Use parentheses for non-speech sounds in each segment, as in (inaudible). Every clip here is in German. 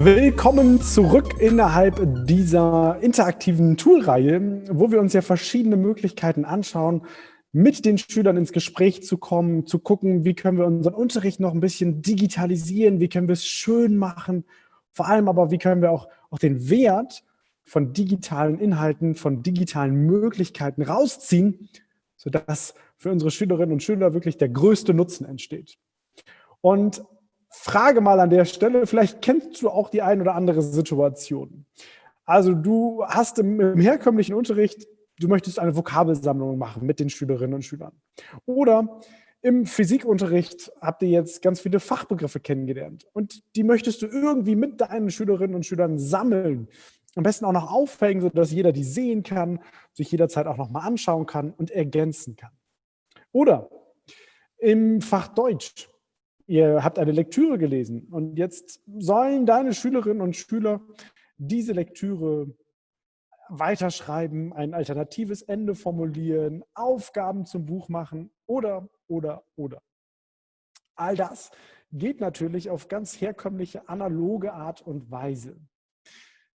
Willkommen zurück innerhalb dieser interaktiven Toolreihe, wo wir uns ja verschiedene Möglichkeiten anschauen, mit den Schülern ins Gespräch zu kommen, zu gucken, wie können wir unseren Unterricht noch ein bisschen digitalisieren, wie können wir es schön machen, vor allem aber, wie können wir auch, auch den Wert von digitalen Inhalten, von digitalen Möglichkeiten rausziehen, sodass für unsere Schülerinnen und Schüler wirklich der größte Nutzen entsteht. Und Frage mal an der Stelle, vielleicht kennst du auch die ein oder andere Situation. Also du hast im, im herkömmlichen Unterricht, du möchtest eine Vokabelsammlung machen mit den Schülerinnen und Schülern. Oder im Physikunterricht habt ihr jetzt ganz viele Fachbegriffe kennengelernt und die möchtest du irgendwie mit deinen Schülerinnen und Schülern sammeln. Am besten auch noch aufhängen, sodass jeder die sehen kann, sich jederzeit auch nochmal anschauen kann und ergänzen kann. Oder im Fach Deutsch ihr habt eine Lektüre gelesen und jetzt sollen deine Schülerinnen und Schüler diese Lektüre weiterschreiben, ein alternatives Ende formulieren, Aufgaben zum Buch machen oder, oder, oder. All das geht natürlich auf ganz herkömmliche, analoge Art und Weise.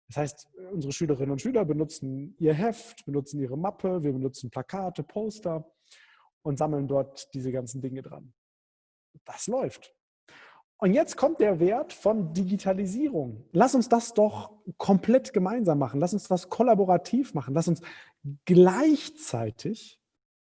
Das heißt, unsere Schülerinnen und Schüler benutzen ihr Heft, benutzen ihre Mappe, wir benutzen Plakate, Poster und sammeln dort diese ganzen Dinge dran. Das läuft. Und jetzt kommt der Wert von Digitalisierung. Lass uns das doch komplett gemeinsam machen. Lass uns das kollaborativ machen. Lass uns gleichzeitig,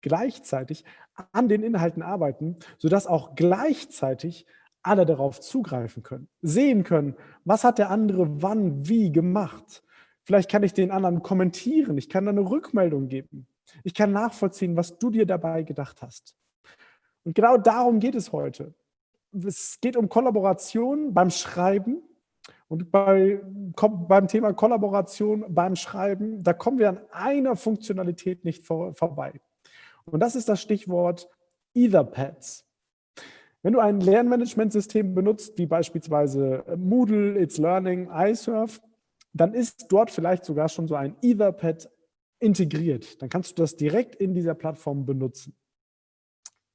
gleichzeitig an den Inhalten arbeiten, sodass auch gleichzeitig alle darauf zugreifen können, sehen können, was hat der andere wann, wie gemacht. Vielleicht kann ich den anderen kommentieren, ich kann eine Rückmeldung geben. Ich kann nachvollziehen, was du dir dabei gedacht hast. Und genau darum geht es heute. Es geht um Kollaboration beim Schreiben. Und bei, beim Thema Kollaboration beim Schreiben, da kommen wir an einer Funktionalität nicht vor, vorbei. Und das ist das Stichwort Etherpads. Wenn du ein Lernmanagementsystem benutzt, wie beispielsweise Moodle, It's Learning, iSurf, dann ist dort vielleicht sogar schon so ein Etherpad integriert. Dann kannst du das direkt in dieser Plattform benutzen.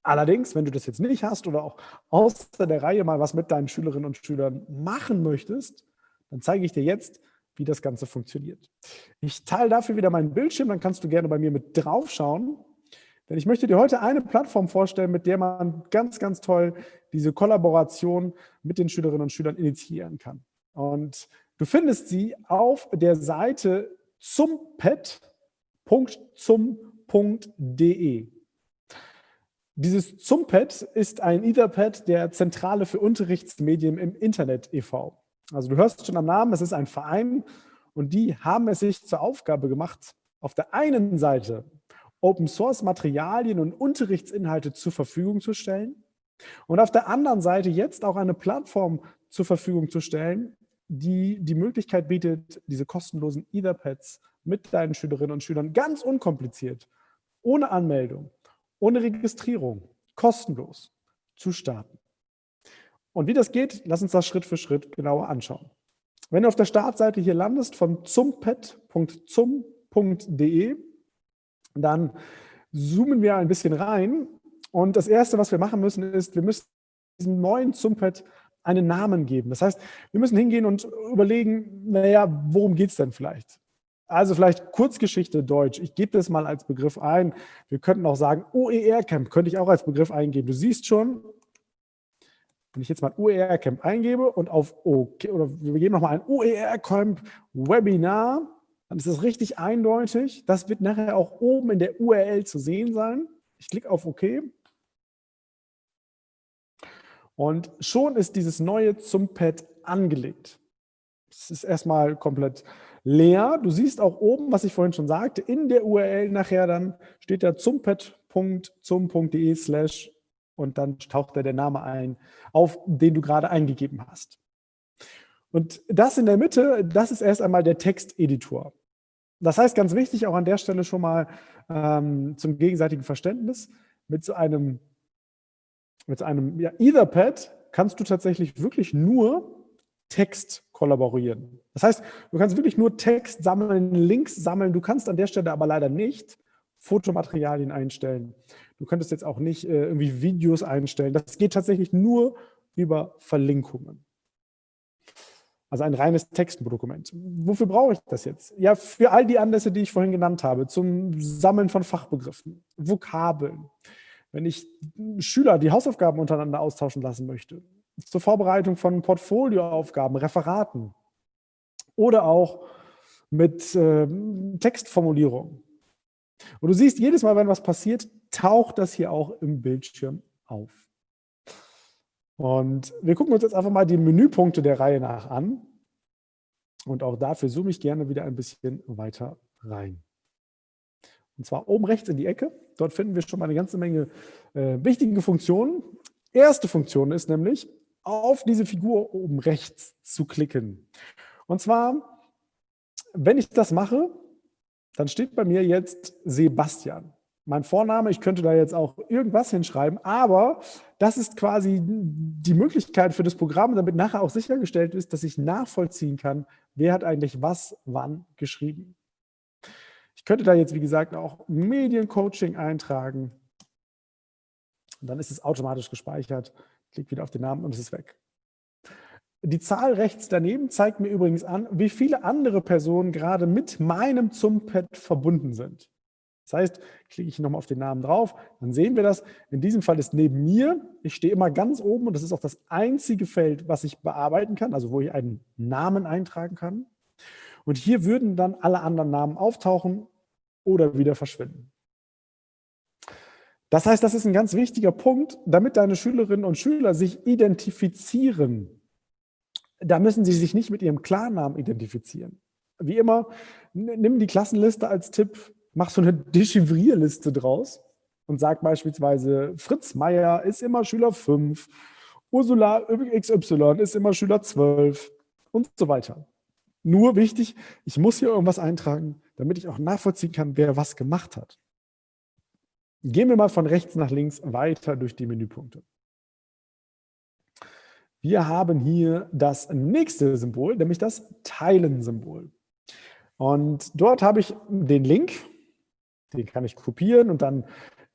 Allerdings, wenn du das jetzt nicht hast oder auch außer der Reihe mal was mit deinen Schülerinnen und Schülern machen möchtest, dann zeige ich dir jetzt, wie das Ganze funktioniert. Ich teile dafür wieder meinen Bildschirm, dann kannst du gerne bei mir mit drauf schauen. Denn ich möchte dir heute eine Plattform vorstellen, mit der man ganz, ganz toll diese Kollaboration mit den Schülerinnen und Schülern initiieren kann. Und du findest sie auf der Seite zumpet.zum.de. Dieses Zumpad ist ein Etherpad der Zentrale für Unterrichtsmedien im Internet e.V. Also du hörst schon am Namen, es ist ein Verein und die haben es sich zur Aufgabe gemacht, auf der einen Seite Open-Source-Materialien und Unterrichtsinhalte zur Verfügung zu stellen und auf der anderen Seite jetzt auch eine Plattform zur Verfügung zu stellen, die die Möglichkeit bietet, diese kostenlosen Etherpads mit deinen Schülerinnen und Schülern ganz unkompliziert, ohne Anmeldung, ohne Registrierung, kostenlos zu starten. Und wie das geht, lass uns das Schritt für Schritt genauer anschauen. Wenn du auf der Startseite hier landest von zumpet.zum.de, dann zoomen wir ein bisschen rein. Und das Erste, was wir machen müssen, ist, wir müssen diesem neuen Zumpet einen Namen geben. Das heißt, wir müssen hingehen und überlegen, naja, worum geht es denn vielleicht? Also vielleicht Kurzgeschichte Deutsch. Ich gebe das mal als Begriff ein. Wir könnten auch sagen, OER-Camp könnte ich auch als Begriff eingeben. Du siehst schon, wenn ich jetzt mal OER-Camp eingebe und auf OK, oder wir geben nochmal ein OER-Camp Webinar, dann ist das richtig eindeutig. Das wird nachher auch oben in der URL zu sehen sein. Ich klicke auf OK. Und schon ist dieses neue zum Pad angelegt. Es ist erstmal komplett leer. Du siehst auch oben, was ich vorhin schon sagte, in der URL nachher dann steht da zumpet.zum.de slash und dann taucht da der Name ein, auf den du gerade eingegeben hast. Und das in der Mitte, das ist erst einmal der Texteditor. Das heißt, ganz wichtig auch an der Stelle schon mal ähm, zum gegenseitigen Verständnis, mit so einem, mit so einem ja, Etherpad kannst du tatsächlich wirklich nur Text kollaborieren. Das heißt, du kannst wirklich nur Text sammeln, Links sammeln. Du kannst an der Stelle aber leider nicht Fotomaterialien einstellen. Du könntest jetzt auch nicht äh, irgendwie Videos einstellen. Das geht tatsächlich nur über Verlinkungen. Also ein reines Textdokument. Wofür brauche ich das jetzt? Ja, für all die Anlässe, die ich vorhin genannt habe, zum Sammeln von Fachbegriffen, Vokabeln, wenn ich Schüler die Hausaufgaben untereinander austauschen lassen möchte, zur Vorbereitung von Portfolioaufgaben, Referaten oder auch mit äh, Textformulierung. Und du siehst, jedes Mal, wenn was passiert, taucht das hier auch im Bildschirm auf. Und wir gucken uns jetzt einfach mal die Menüpunkte der Reihe nach an. Und auch dafür zoome ich gerne wieder ein bisschen weiter rein. Und zwar oben rechts in die Ecke. Dort finden wir schon mal eine ganze Menge äh, wichtige Funktionen. Erste Funktion ist nämlich, auf diese Figur oben rechts zu klicken. Und zwar, wenn ich das mache, dann steht bei mir jetzt Sebastian. Mein Vorname, ich könnte da jetzt auch irgendwas hinschreiben, aber das ist quasi die Möglichkeit für das Programm, damit nachher auch sichergestellt ist, dass ich nachvollziehen kann, wer hat eigentlich was wann geschrieben. Ich könnte da jetzt, wie gesagt, auch Mediencoaching eintragen. Und dann ist es automatisch gespeichert. Klick wieder auf den Namen und es ist weg. Die Zahl rechts daneben zeigt mir übrigens an, wie viele andere Personen gerade mit meinem Zumpad verbunden sind. Das heißt, klicke ich nochmal auf den Namen drauf, dann sehen wir das. In diesem Fall ist neben mir, ich stehe immer ganz oben und das ist auch das einzige Feld, was ich bearbeiten kann, also wo ich einen Namen eintragen kann. Und hier würden dann alle anderen Namen auftauchen oder wieder verschwinden. Das heißt, das ist ein ganz wichtiger Punkt, damit deine Schülerinnen und Schüler sich identifizieren da müssen Sie sich nicht mit Ihrem Klarnamen identifizieren. Wie immer, nimm die Klassenliste als Tipp, mach so eine Dechivrierliste draus und sag beispielsweise, Fritz Meier ist immer Schüler 5, Ursula XY ist immer Schüler 12 und so weiter. Nur wichtig, ich muss hier irgendwas eintragen, damit ich auch nachvollziehen kann, wer was gemacht hat. Gehen wir mal von rechts nach links weiter durch die Menüpunkte. Wir haben hier das nächste Symbol, nämlich das Teilen-Symbol. Und dort habe ich den Link, den kann ich kopieren und dann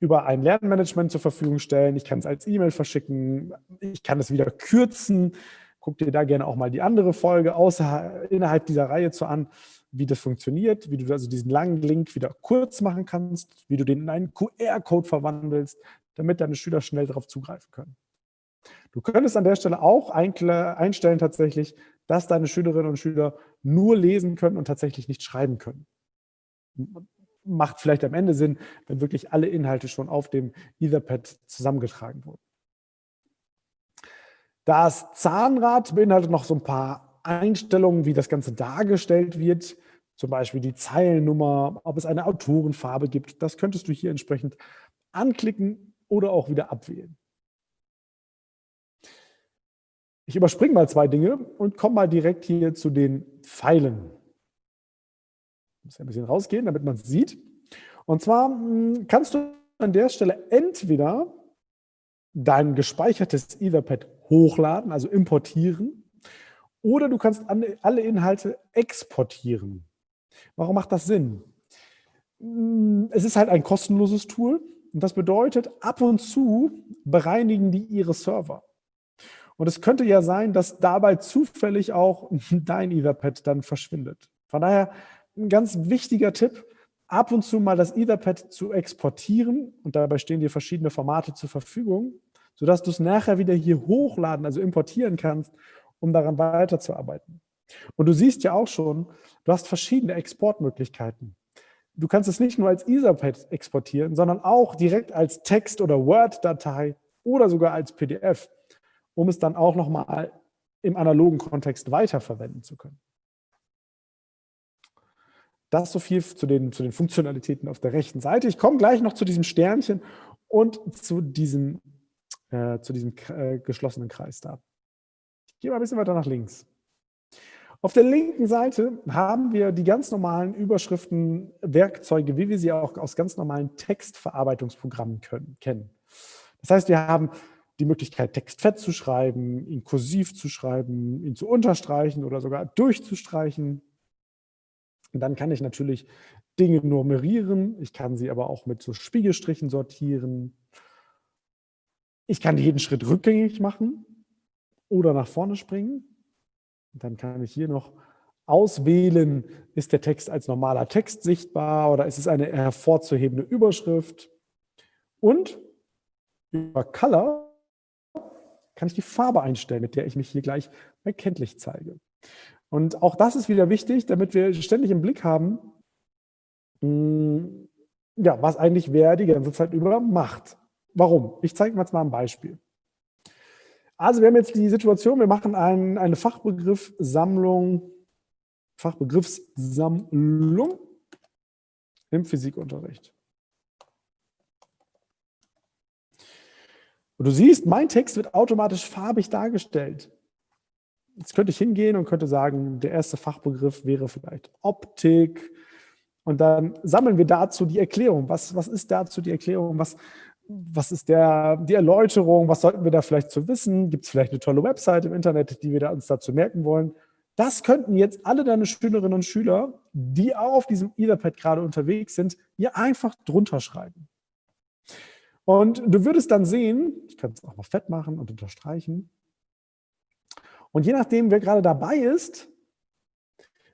über ein Lernmanagement zur Verfügung stellen. Ich kann es als E-Mail verschicken, ich kann es wieder kürzen. Guck dir da gerne auch mal die andere Folge außer, innerhalb dieser Reihe zu an, wie das funktioniert, wie du also diesen langen Link wieder kurz machen kannst, wie du den in einen QR-Code verwandelst, damit deine Schüler schnell darauf zugreifen können. Du könntest an der Stelle auch einstellen tatsächlich, dass deine Schülerinnen und Schüler nur lesen können und tatsächlich nicht schreiben können. Macht vielleicht am Ende Sinn, wenn wirklich alle Inhalte schon auf dem Etherpad zusammengetragen wurden. Das Zahnrad beinhaltet noch so ein paar Einstellungen, wie das Ganze dargestellt wird. Zum Beispiel die Zeilennummer, ob es eine Autorenfarbe gibt. Das könntest du hier entsprechend anklicken oder auch wieder abwählen. Ich überspringe mal zwei Dinge und komme mal direkt hier zu den Pfeilen. Ich muss ein bisschen rausgehen, damit man es sieht. Und zwar hm, kannst du an der Stelle entweder dein gespeichertes Etherpad hochladen, also importieren, oder du kannst alle Inhalte exportieren. Warum macht das Sinn? Hm, es ist halt ein kostenloses Tool und das bedeutet, ab und zu bereinigen die ihre Server. Und es könnte ja sein, dass dabei zufällig auch (laughs) dein Etherpad dann verschwindet. Von daher ein ganz wichtiger Tipp, ab und zu mal das Etherpad zu exportieren und dabei stehen dir verschiedene Formate zur Verfügung, sodass du es nachher wieder hier hochladen, also importieren kannst, um daran weiterzuarbeiten. Und du siehst ja auch schon, du hast verschiedene Exportmöglichkeiten. Du kannst es nicht nur als Etherpad exportieren, sondern auch direkt als Text- oder Word-Datei oder sogar als PDF um es dann auch nochmal im analogen Kontext weiterverwenden zu können. Das so viel zu den, zu den Funktionalitäten auf der rechten Seite. Ich komme gleich noch zu diesem Sternchen und zu diesem, äh, zu diesem äh, geschlossenen Kreis da. Gehe mal ein bisschen weiter nach links. Auf der linken Seite haben wir die ganz normalen Überschriften, Werkzeuge, wie wir sie auch aus ganz normalen Textverarbeitungsprogrammen können, kennen. Das heißt, wir haben die Möglichkeit, Text fett zu schreiben, ihn kursiv zu schreiben, ihn zu unterstreichen oder sogar durchzustreichen. Und dann kann ich natürlich Dinge nummerieren. Ich kann sie aber auch mit so Spiegelstrichen sortieren. Ich kann jeden Schritt rückgängig machen oder nach vorne springen. Dann kann ich hier noch auswählen, ist der Text als normaler Text sichtbar oder ist es eine hervorzuhebende Überschrift. Und über Color kann ich die Farbe einstellen, mit der ich mich hier gleich erkenntlich zeige. Und auch das ist wieder wichtig, damit wir ständig im Blick haben, hm, ja, was eigentlich wer die ganze Zeit über macht. Warum? Ich zeige mir jetzt mal ein Beispiel. Also wir haben jetzt die Situation, wir machen ein, eine Fachbegriffssammlung, Fachbegriffssammlung im Physikunterricht. Und du siehst, mein Text wird automatisch farbig dargestellt. Jetzt könnte ich hingehen und könnte sagen, der erste Fachbegriff wäre vielleicht Optik. Und dann sammeln wir dazu die Erklärung. Was, was ist dazu die Erklärung? Was, was ist der, die Erläuterung? Was sollten wir da vielleicht zu wissen? Gibt es vielleicht eine tolle Website im Internet, die wir da uns dazu merken wollen? Das könnten jetzt alle deine Schülerinnen und Schüler, die auf diesem Etherpad gerade unterwegs sind, hier einfach drunter schreiben. Und du würdest dann sehen, ich kann es auch mal fett machen und unterstreichen, und je nachdem, wer gerade dabei ist,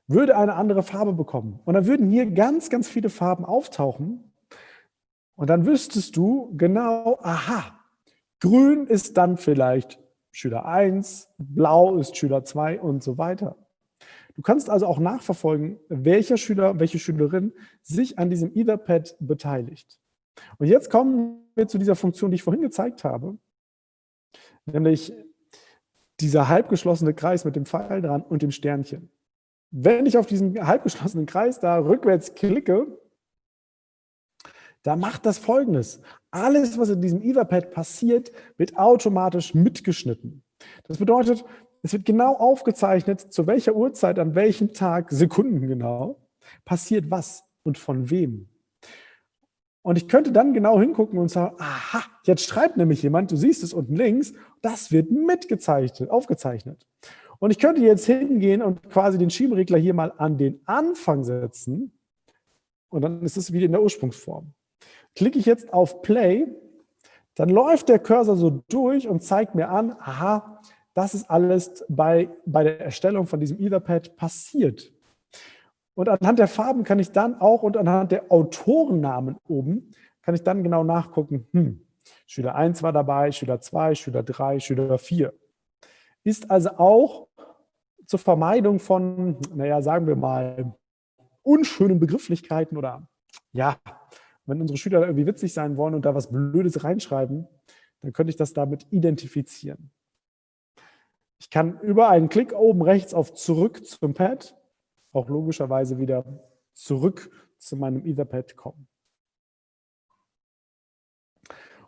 würde eine andere Farbe bekommen. Und dann würden hier ganz, ganz viele Farben auftauchen. Und dann wüsstest du genau, aha, grün ist dann vielleicht Schüler 1, blau ist Schüler 2 und so weiter. Du kannst also auch nachverfolgen, welcher Schüler, welche Schülerin sich an diesem Etherpad beteiligt. Und jetzt kommen wir zu dieser Funktion, die ich vorhin gezeigt habe, nämlich dieser halbgeschlossene Kreis mit dem Pfeil dran und dem Sternchen. Wenn ich auf diesen halbgeschlossenen Kreis da rückwärts klicke, da macht das folgendes. Alles, was in diesem Etherpad passiert, wird automatisch mitgeschnitten. Das bedeutet, es wird genau aufgezeichnet, zu welcher Uhrzeit, an welchem Tag, Sekunden genau, passiert was und von wem. Und ich könnte dann genau hingucken und sagen, aha, jetzt schreibt nämlich jemand, du siehst es unten links, das wird mitgezeichnet, aufgezeichnet. Und ich könnte jetzt hingehen und quasi den Schieberegler hier mal an den Anfang setzen und dann ist es wieder in der Ursprungsform. Klicke ich jetzt auf Play, dann läuft der Cursor so durch und zeigt mir an, aha, das ist alles bei, bei der Erstellung von diesem Etherpad passiert. Und anhand der Farben kann ich dann auch und anhand der Autorennamen oben, kann ich dann genau nachgucken, hm, Schüler 1 war dabei, Schüler 2, Schüler 3, Schüler 4. Ist also auch zur Vermeidung von, naja, sagen wir mal, unschönen Begrifflichkeiten oder ja, wenn unsere Schüler irgendwie witzig sein wollen und da was Blödes reinschreiben, dann könnte ich das damit identifizieren. Ich kann über einen Klick oben rechts auf Zurück zum Pad auch logischerweise wieder zurück zu meinem Etherpad kommen.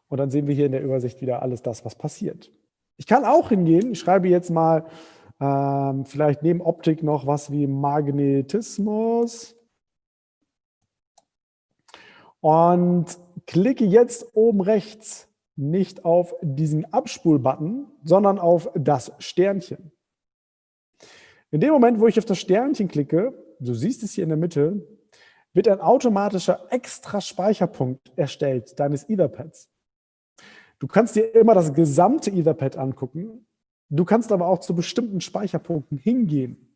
Und dann sehen wir hier in der Übersicht wieder alles das, was passiert. Ich kann auch hingehen, ich schreibe jetzt mal ähm, vielleicht neben Optik noch was wie Magnetismus und klicke jetzt oben rechts nicht auf diesen Abspulbutton, sondern auf das Sternchen. In dem Moment, wo ich auf das Sternchen klicke, du siehst es hier in der Mitte, wird ein automatischer extra Speicherpunkt erstellt deines Etherpads. Du kannst dir immer das gesamte Etherpad angucken. Du kannst aber auch zu bestimmten Speicherpunkten hingehen.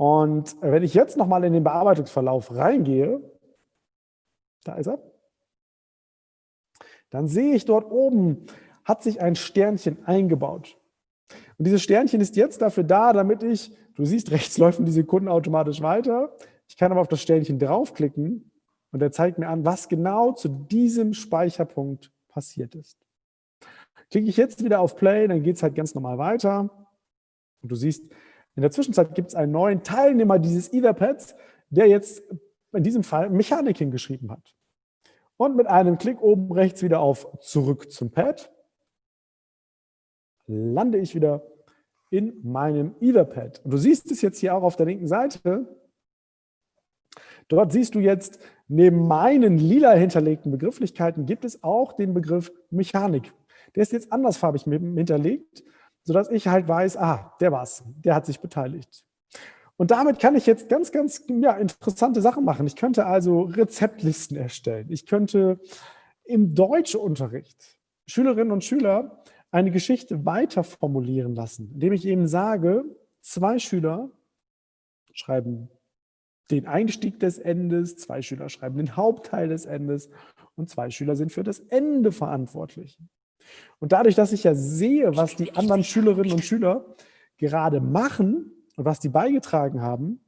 Und wenn ich jetzt nochmal in den Bearbeitungsverlauf reingehe, da ist er, dann sehe ich dort oben, hat sich ein Sternchen eingebaut. Und dieses Sternchen ist jetzt dafür da, damit ich, du siehst, rechts laufen die Sekunden automatisch weiter. Ich kann aber auf das Sternchen draufklicken und er zeigt mir an, was genau zu diesem Speicherpunkt passiert ist. Klicke ich jetzt wieder auf Play, dann geht es halt ganz normal weiter. Und du siehst, in der Zwischenzeit gibt es einen neuen Teilnehmer dieses Etherpads, der jetzt in diesem Fall Mechanik hingeschrieben hat. Und mit einem Klick oben rechts wieder auf Zurück zum Pad lande ich wieder in meinem Etherpad. Und du siehst es jetzt hier auch auf der linken Seite. Dort siehst du jetzt, neben meinen lila hinterlegten Begrifflichkeiten gibt es auch den Begriff Mechanik. Der ist jetzt andersfarbig hinterlegt, sodass ich halt weiß, ah, der war's, der hat sich beteiligt. Und damit kann ich jetzt ganz, ganz ja, interessante Sachen machen. Ich könnte also Rezeptlisten erstellen. Ich könnte im Deutschunterricht Schülerinnen und Schüler eine Geschichte weiter formulieren lassen, indem ich eben sage, zwei Schüler schreiben den Einstieg des Endes, zwei Schüler schreiben den Hauptteil des Endes und zwei Schüler sind für das Ende verantwortlich. Und dadurch, dass ich ja sehe, was die anderen Schülerinnen und Schüler gerade machen und was die beigetragen haben,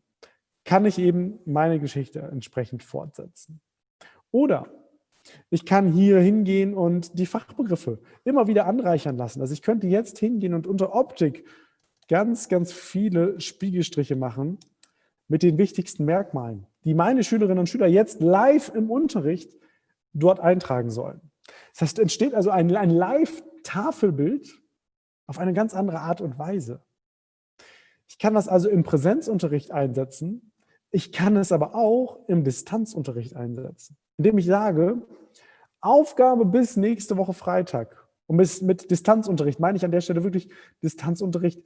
kann ich eben meine Geschichte entsprechend fortsetzen. Oder ich kann hier hingehen und die Fachbegriffe immer wieder anreichern lassen. Also ich könnte jetzt hingehen und unter Optik ganz, ganz viele Spiegelstriche machen mit den wichtigsten Merkmalen, die meine Schülerinnen und Schüler jetzt live im Unterricht dort eintragen sollen. Das heißt, entsteht also ein, ein Live-Tafelbild auf eine ganz andere Art und Weise. Ich kann das also im Präsenzunterricht einsetzen, ich kann es aber auch im Distanzunterricht einsetzen, indem ich sage, Aufgabe bis nächste Woche Freitag. Und mit, mit Distanzunterricht meine ich an der Stelle wirklich Distanzunterricht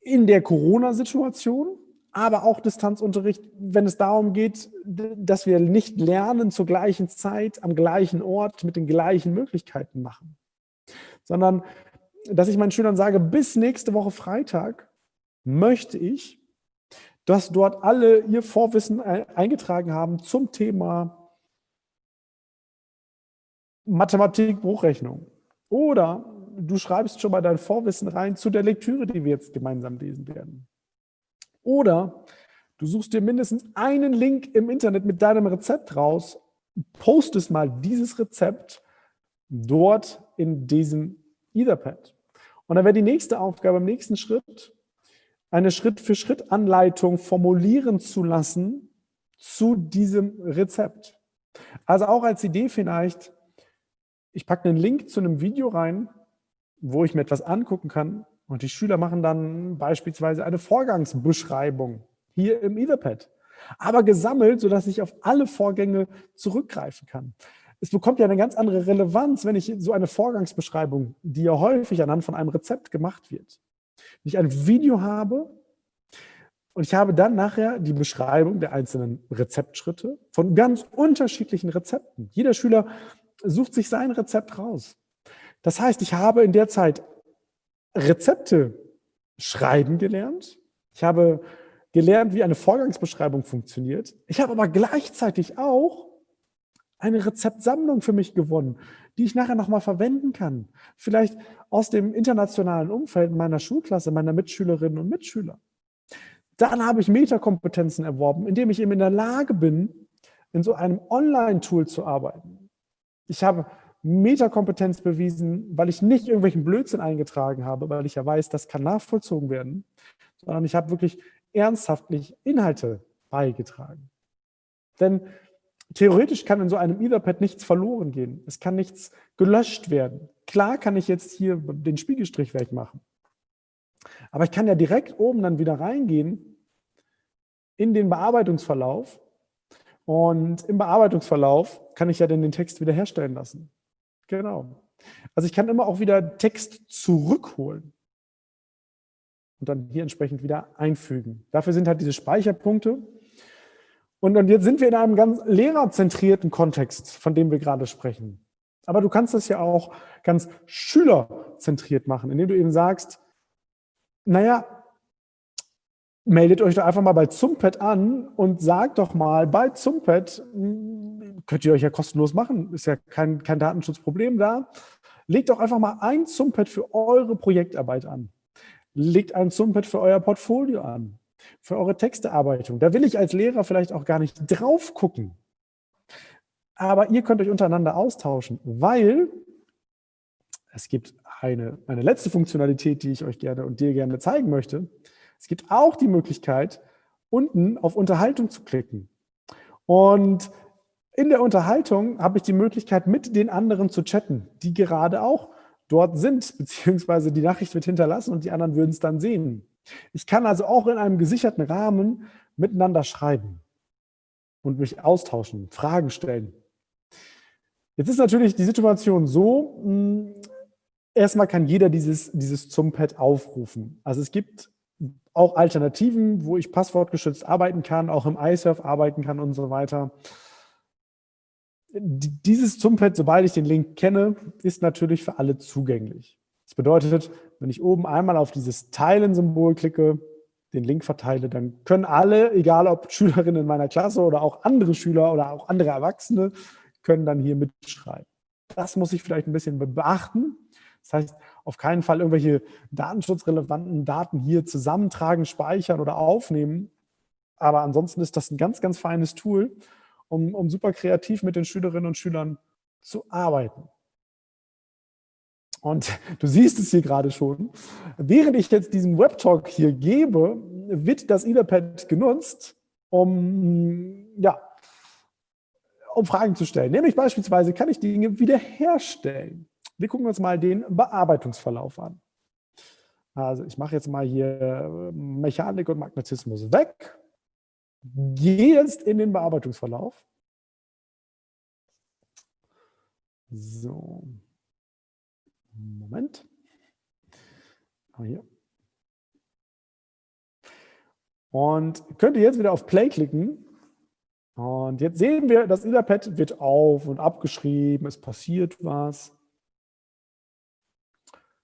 in der Corona-Situation, aber auch Distanzunterricht, wenn es darum geht, dass wir nicht lernen zur gleichen Zeit, am gleichen Ort, mit den gleichen Möglichkeiten machen. Sondern, dass ich meinen Schülern sage, bis nächste Woche Freitag möchte ich, dass dort alle ihr Vorwissen eingetragen haben zum Thema Mathematik, Bruchrechnung. Oder du schreibst schon mal dein Vorwissen rein zu der Lektüre, die wir jetzt gemeinsam lesen werden. Oder du suchst dir mindestens einen Link im Internet mit deinem Rezept raus, postest mal dieses Rezept dort in diesem Etherpad. Und dann wäre die nächste Aufgabe im nächsten Schritt, eine Schritt-für-Schritt-Anleitung formulieren zu lassen zu diesem Rezept. Also auch als Idee vielleicht, ich packe einen Link zu einem Video rein, wo ich mir etwas angucken kann und die Schüler machen dann beispielsweise eine Vorgangsbeschreibung hier im Etherpad, aber gesammelt, sodass ich auf alle Vorgänge zurückgreifen kann. Es bekommt ja eine ganz andere Relevanz, wenn ich so eine Vorgangsbeschreibung, die ja häufig anhand von einem Rezept gemacht wird. Wenn ich ein Video habe und ich habe dann nachher die Beschreibung der einzelnen Rezeptschritte von ganz unterschiedlichen Rezepten. Jeder Schüler sucht sich sein Rezept raus. Das heißt, ich habe in der Zeit Rezepte schreiben gelernt. Ich habe gelernt, wie eine Vorgangsbeschreibung funktioniert. Ich habe aber gleichzeitig auch eine Rezeptsammlung für mich gewonnen, die ich nachher nochmal verwenden kann. Vielleicht aus dem internationalen Umfeld meiner Schulklasse, meiner Mitschülerinnen und Mitschüler. Dann habe ich Metakompetenzen erworben, indem ich eben in der Lage bin, in so einem Online-Tool zu arbeiten. Ich habe Metakompetenz bewiesen, weil ich nicht irgendwelchen Blödsinn eingetragen habe, weil ich ja weiß, das kann nachvollzogen werden, sondern ich habe wirklich ernsthaftlich Inhalte beigetragen. Denn theoretisch kann in so einem Etherpad nichts verloren gehen. Es kann nichts gelöscht werden. Klar kann ich jetzt hier den Spiegelstrich wegmachen. Aber ich kann ja direkt oben dann wieder reingehen in den Bearbeitungsverlauf und im Bearbeitungsverlauf kann ich ja dann den Text wiederherstellen lassen. Genau. Also ich kann immer auch wieder Text zurückholen und dann hier entsprechend wieder einfügen. Dafür sind halt diese Speicherpunkte. Und, und jetzt sind wir in einem ganz lehrerzentrierten Kontext, von dem wir gerade sprechen. Aber du kannst das ja auch ganz schülerzentriert machen, indem du eben sagst, naja, meldet euch doch einfach mal bei Zumpet an und sagt doch mal bei Zumpet, könnt ihr euch ja kostenlos machen, ist ja kein, kein Datenschutzproblem da. Legt doch einfach mal ein Zumpad für eure Projektarbeit an. Legt ein Zumpad für euer Portfolio an, für eure Textearbeitung. Da will ich als Lehrer vielleicht auch gar nicht drauf gucken. Aber ihr könnt euch untereinander austauschen, weil es gibt eine, eine letzte Funktionalität, die ich euch gerne und dir gerne zeigen möchte. Es gibt auch die Möglichkeit, unten auf Unterhaltung zu klicken. Und in der Unterhaltung habe ich die Möglichkeit, mit den anderen zu chatten, die gerade auch dort sind, (laughs) beziehungsweise die Nachricht wird hinterlassen und die anderen würden es dann sehen. Ich kann also auch in einem gesicherten Rahmen miteinander schreiben und mich austauschen, Fragen stellen. Jetzt ist natürlich die Situation so, hm, erstmal kann jeder dieses, dieses Zumpad aufrufen. Also es gibt auch Alternativen, wo ich passwortgeschützt arbeiten kann, auch im iSurf arbeiten kann und so weiter. Dieses Zumpad, sobald ich den Link kenne, ist natürlich für alle zugänglich. Das bedeutet, wenn ich oben einmal auf dieses Teilen-Symbol klicke, den Link verteile, dann können alle, egal ob (laughs) Schülerinnen in meiner Klasse oder auch andere Schüler oder auch andere Erwachsene, können dann hier mitschreiben. Das muss ich vielleicht ein bisschen beachten. Das heißt, auf keinen Fall irgendwelche datenschutzrelevanten Daten hier zusammentragen, speichern oder aufnehmen. Aber ansonsten ist das ein ganz, ganz feines Tool, um, um super kreativ mit den Schülerinnen und Schülern zu arbeiten. Und du siehst es hier gerade schon. Während ich jetzt diesen Webtalk hier gebe, wird das Etherpad genutzt, um, ja, um Fragen zu stellen. Nämlich beispielsweise, kann ich Dinge wiederherstellen? Wir gucken uns mal den Bearbeitungsverlauf an. Also ich mache jetzt mal hier Mechanik und Magnetismus weg. Gehe jetzt in den Bearbeitungsverlauf. So. Moment. Ah, hier. Und könnt ihr jetzt wieder auf Play klicken. Und jetzt sehen wir, das Etherpad wird auf und abgeschrieben, es passiert was.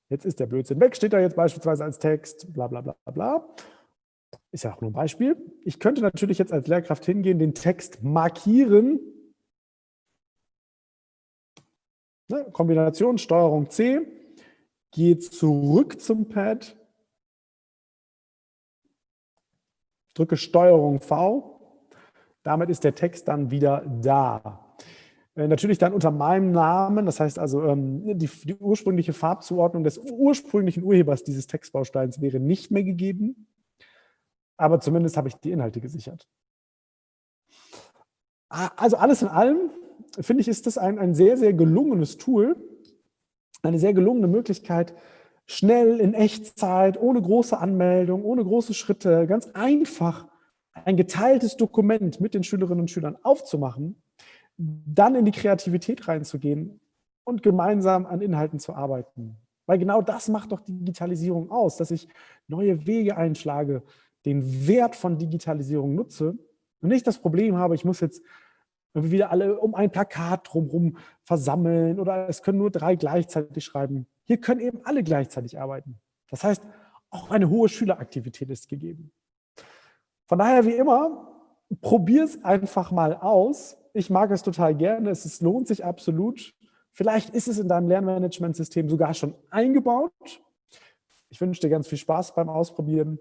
Jetzt ist der Blödsinn weg, steht da jetzt beispielsweise als Text, bla bla bla bla. Ist ja auch nur ein Beispiel. Ich könnte natürlich jetzt als Lehrkraft hingehen, den Text markieren Ne? Kombination Steuerung C, gehe zurück zum Pad, drücke Steuerung V, damit ist der Text dann wieder da. Äh, natürlich dann unter meinem Namen, das heißt also ähm, die, die, ursprüngliche Farbzuordnung des ursprünglichen Urhebers dieses Textbausteins wäre nicht mehr gegeben, aber zumindest habe ich die Inhalte gesichert. Also alles in allem finde ich, ist das ein, ein sehr, sehr gelungenes Tool, eine sehr gelungene Möglichkeit, schnell in Echtzeit, ohne große Anmeldung, ohne große Schritte, ganz einfach ein geteiltes Dokument mit den Schülerinnen und Schülern aufzumachen, dann in die Kreativität reinzugehen und gemeinsam an Inhalten zu arbeiten. Weil genau das macht doch Digitalisierung aus, dass ich neue Wege einschlage, den Wert von Digitalisierung nutze und nicht das Problem habe, ich muss jetzt wieder alle um ein Plakat drumherum versammeln oder es können nur drei gleichzeitig schreiben. Hier können eben alle gleichzeitig arbeiten. Das heißt, auch eine hohe Schüleraktivität ist gegeben. Von daher wie immer, probier es einfach mal aus. Ich mag es total gerne, es ist, lohnt sich absolut. Vielleicht ist es in deinem Lernmanagementsystem sogar schon eingebaut. Ich wünsche dir ganz viel Spaß beim Ausprobieren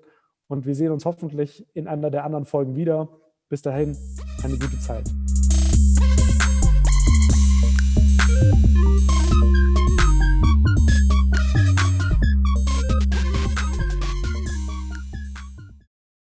und wir sehen uns hoffentlich in einer der anderen Folgen wieder. Bis dahin, eine gute Zeit.